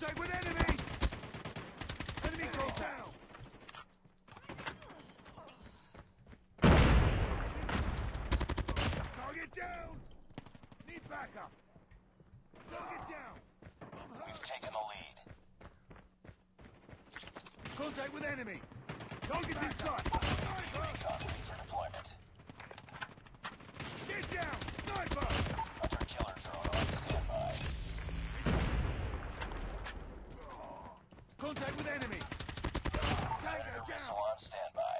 Contact with enemy! Enemy contact! Target down! Need backup! Target down! We've taken the lead. Contact with enemy! Target's in sight! Sniper! Recon ready for deployment. Get down! Sniper! Hunter killer drone on standby. Contact with enemy! Predator Tango missile down! on standby.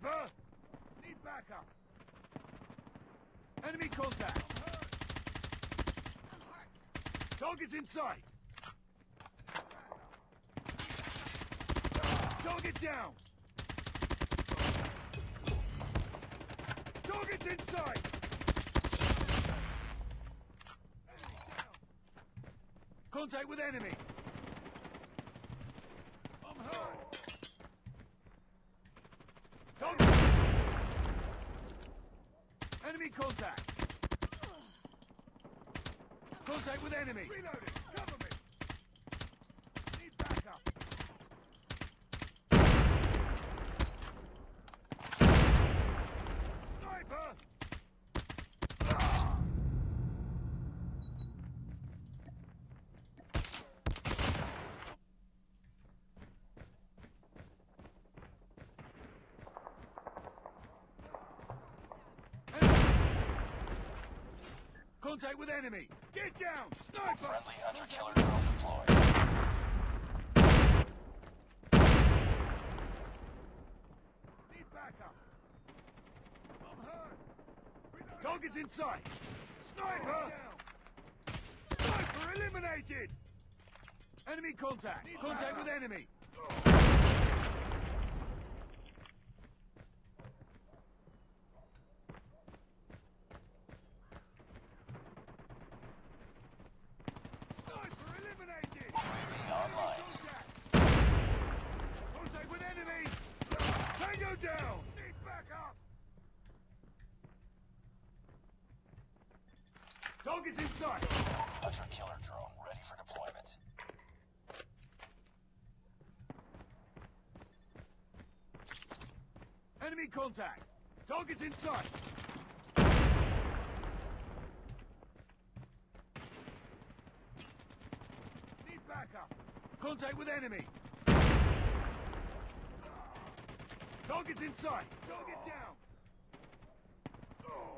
Sniper! Need backup! Enemy contact! Target's in sight! Target down! Target's in sight! Contact with enemy! I'm hurt! Target! Enemy contact! Contact with enemy! Reloading! Cover me! Need backup! Sniper! Contact with enemy! Get down! Sniper! Friendly hunter killer drone deployed. Need backup! I'm hurt! Target's in sight! Sniper! Sniper eliminated! Enemy contact! contact with enemy! Sniper eliminated! UAV online. Contact! Contact with enemy! Tango down! Need backup! Target's in sight! Hunter killer drone ready for deployment. Enemy contact! Target's in sight! Need backup! Contact with enemy! Target's in sight! Target down!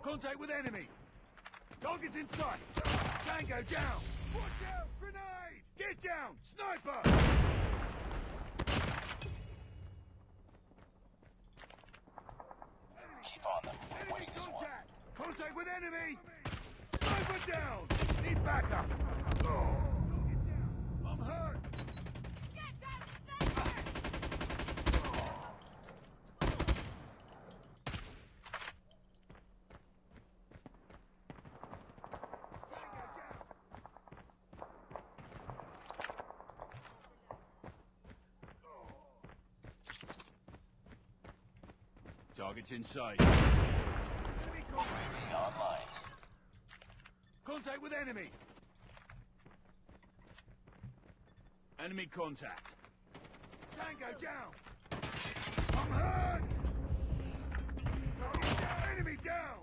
Contact with enemy! Target's in sight! Tango down! Watch out! Grenade! Get down! Sniper! Keep on them. Enemy winning contact! Contact with enemy! Sniper down! Need backup! I'm hurt! Get down, sniper! Tango down! Target's in sight. Enemy online. Contact with enemy! Enemy contact! Tango down! I'm hurt! Target down! Enemy down!